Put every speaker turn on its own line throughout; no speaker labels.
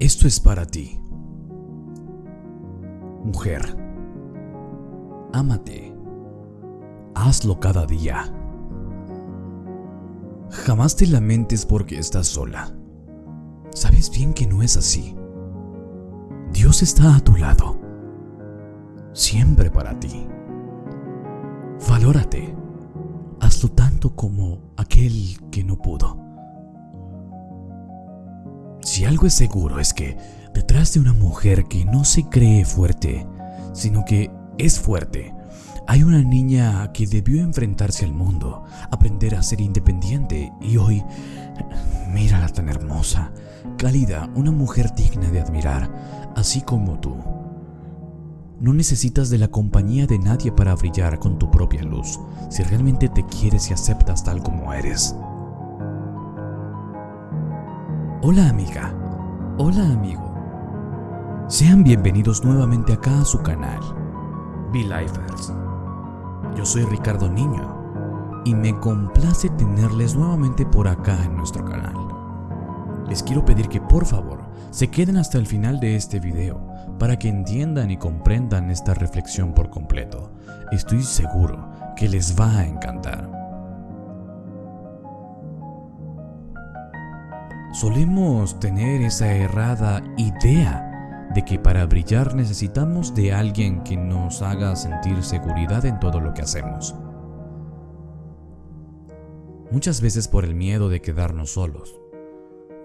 Esto es para ti. Mujer, ámate. Hazlo cada día. Jamás te lamentes porque estás sola. Sabes bien que no es así. Dios está a tu lado. Siempre para ti. Valórate. Hazlo tanto como aquel que no pudo. Si algo es seguro es que detrás de una mujer que no se cree fuerte, sino que es fuerte, hay una niña que debió enfrentarse al mundo, aprender a ser independiente y hoy, mírala tan hermosa, cálida, una mujer digna de admirar, así como tú. No necesitas de la compañía de nadie para brillar con tu propia luz, si realmente te quieres y aceptas tal como eres. Hola amiga, hola amigo. Sean bienvenidos nuevamente acá a su canal, Be Lifers. Yo soy Ricardo Niño y me complace tenerles nuevamente por acá en nuestro canal. Les quiero pedir que por favor se queden hasta el final de este video para que entiendan y comprendan esta reflexión por completo. Estoy seguro que les va a encantar. Solemos tener esa errada idea de que para brillar necesitamos de alguien que nos haga sentir seguridad en todo lo que hacemos. Muchas veces por el miedo de quedarnos solos,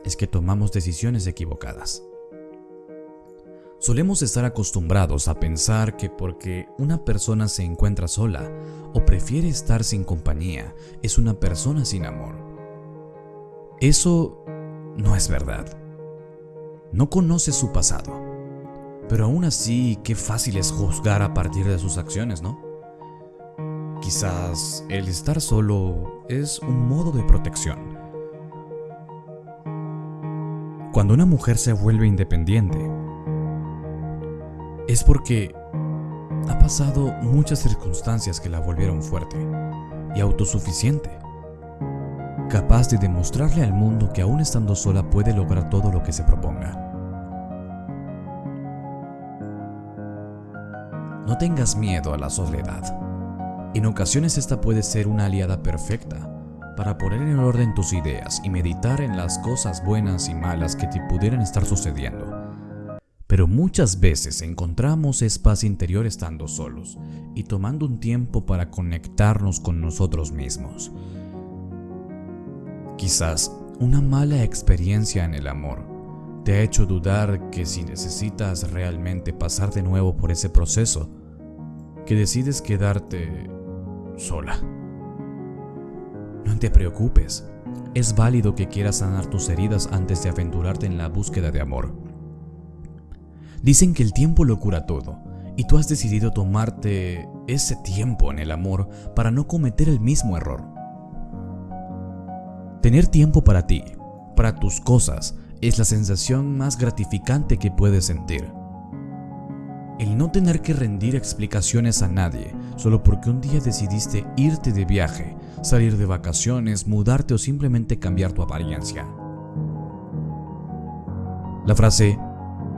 es que tomamos decisiones equivocadas. Solemos estar acostumbrados a pensar que porque una persona se encuentra sola o prefiere estar sin compañía, es una persona sin amor. Eso no es verdad. No conoce su pasado. Pero aún así, qué fácil es juzgar a partir de sus acciones, ¿no? Quizás el estar solo es un modo de protección. Cuando una mujer se vuelve independiente, es porque ha pasado muchas circunstancias que la volvieron fuerte y autosuficiente capaz de demostrarle al mundo que aún estando sola puede lograr todo lo que se proponga. No tengas miedo a la soledad. En ocasiones esta puede ser una aliada perfecta para poner en orden tus ideas y meditar en las cosas buenas y malas que te pudieran estar sucediendo. Pero muchas veces encontramos espacio interior estando solos y tomando un tiempo para conectarnos con nosotros mismos. Quizás una mala experiencia en el amor te ha hecho dudar que si necesitas realmente pasar de nuevo por ese proceso, que decides quedarte sola. No te preocupes, es válido que quieras sanar tus heridas antes de aventurarte en la búsqueda de amor. Dicen que el tiempo lo cura todo, y tú has decidido tomarte ese tiempo en el amor para no cometer el mismo error. Tener tiempo para ti, para tus cosas, es la sensación más gratificante que puedes sentir. El no tener que rendir explicaciones a nadie solo porque un día decidiste irte de viaje, salir de vacaciones, mudarte o simplemente cambiar tu apariencia. La frase,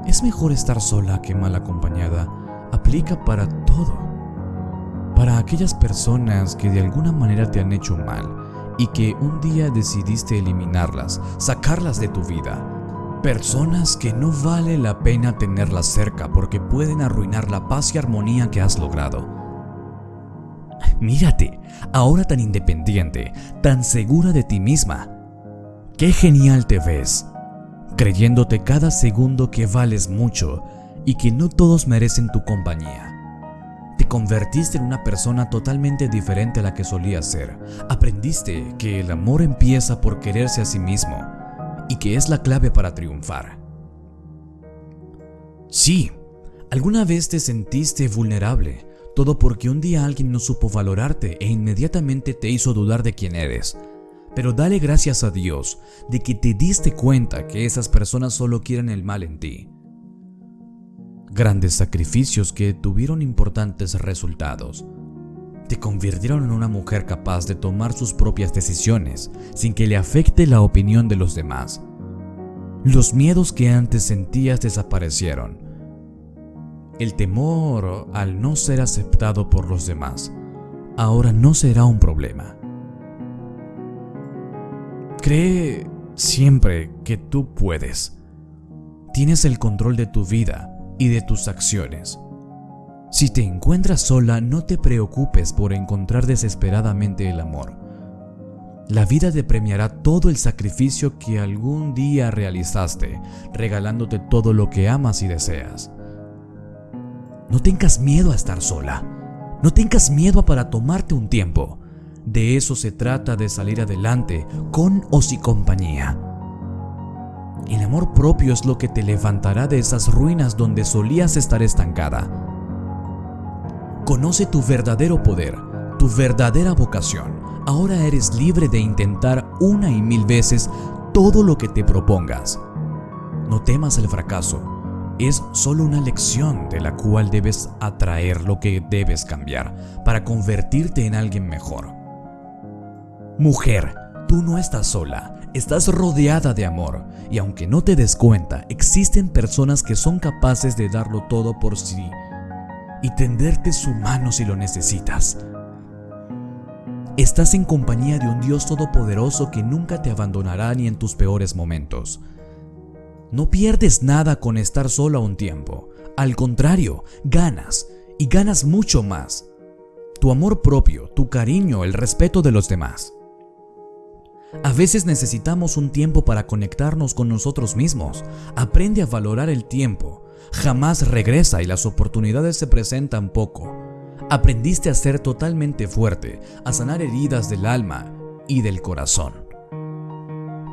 es mejor estar sola que mal acompañada, aplica para todo. Para aquellas personas que de alguna manera te han hecho mal y que un día decidiste eliminarlas, sacarlas de tu vida. Personas que no vale la pena tenerlas cerca porque pueden arruinar la paz y armonía que has logrado. Mírate, ahora tan independiente, tan segura de ti misma. Qué genial te ves, creyéndote cada segundo que vales mucho y que no todos merecen tu compañía. Te convertiste en una persona totalmente diferente a la que solías ser. Aprendiste que el amor empieza por quererse a sí mismo y que es la clave para triunfar. Sí, alguna vez te sentiste vulnerable, todo porque un día alguien no supo valorarte e inmediatamente te hizo dudar de quién eres. Pero dale gracias a Dios de que te diste cuenta que esas personas solo quieren el mal en ti grandes sacrificios que tuvieron importantes resultados. Te convirtieron en una mujer capaz de tomar sus propias decisiones sin que le afecte la opinión de los demás. Los miedos que antes sentías desaparecieron. El temor al no ser aceptado por los demás ahora no será un problema. Cree siempre que tú puedes. Tienes el control de tu vida y de tus acciones. Si te encuentras sola, no te preocupes por encontrar desesperadamente el amor. La vida te premiará todo el sacrificio que algún día realizaste, regalándote todo lo que amas y deseas. No tengas miedo a estar sola. No tengas miedo para tomarte un tiempo. De eso se trata de salir adelante, con o sin compañía. El amor propio es lo que te levantará de esas ruinas donde solías estar estancada. Conoce tu verdadero poder, tu verdadera vocación. Ahora eres libre de intentar una y mil veces todo lo que te propongas. No temas el fracaso. Es solo una lección de la cual debes atraer lo que debes cambiar para convertirte en alguien mejor. Mujer, tú no estás sola, estás rodeada de amor y aunque no te des cuenta, existen personas que son capaces de darlo todo por sí y tenderte su mano si lo necesitas. Estás en compañía de un Dios todopoderoso que nunca te abandonará ni en tus peores momentos. No pierdes nada con estar sola un tiempo. Al contrario, ganas y ganas mucho más. Tu amor propio, tu cariño, el respeto de los demás. A veces necesitamos un tiempo para conectarnos con nosotros mismos. Aprende a valorar el tiempo. Jamás regresa y las oportunidades se presentan poco. Aprendiste a ser totalmente fuerte, a sanar heridas del alma y del corazón.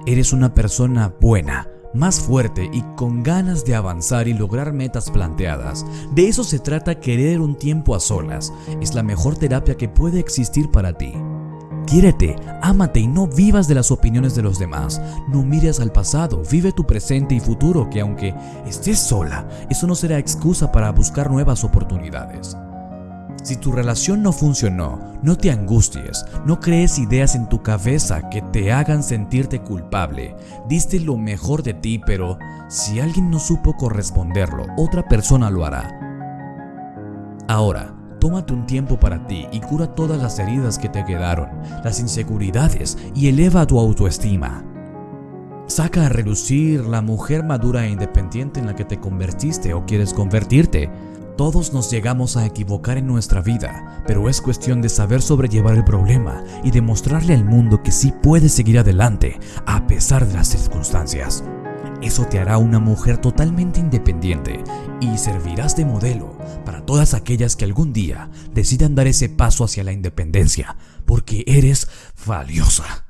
Eres una persona buena, más fuerte y con ganas de avanzar y lograr metas planteadas. De eso se trata querer un tiempo a solas. Es la mejor terapia que puede existir para ti. Quiérete, ámate y no vivas de las opiniones de los demás. No mires al pasado, vive tu presente y futuro que aunque estés sola, eso no será excusa para buscar nuevas oportunidades. Si tu relación no funcionó, no te angusties, no crees ideas en tu cabeza que te hagan sentirte culpable. Diste lo mejor de ti, pero si alguien no supo corresponderlo, otra persona lo hará. Ahora, tómate un tiempo para ti y cura todas las heridas que te quedaron, las inseguridades y eleva tu autoestima. Saca a relucir la mujer madura e independiente en la que te convertiste o quieres convertirte. Todos nos llegamos a equivocar en nuestra vida, pero es cuestión de saber sobrellevar el problema y demostrarle al mundo que sí puedes seguir adelante a pesar de las circunstancias. Eso te hará una mujer totalmente independiente y servirás de modelo para todas aquellas que algún día decidan dar ese paso hacia la independencia, porque eres valiosa.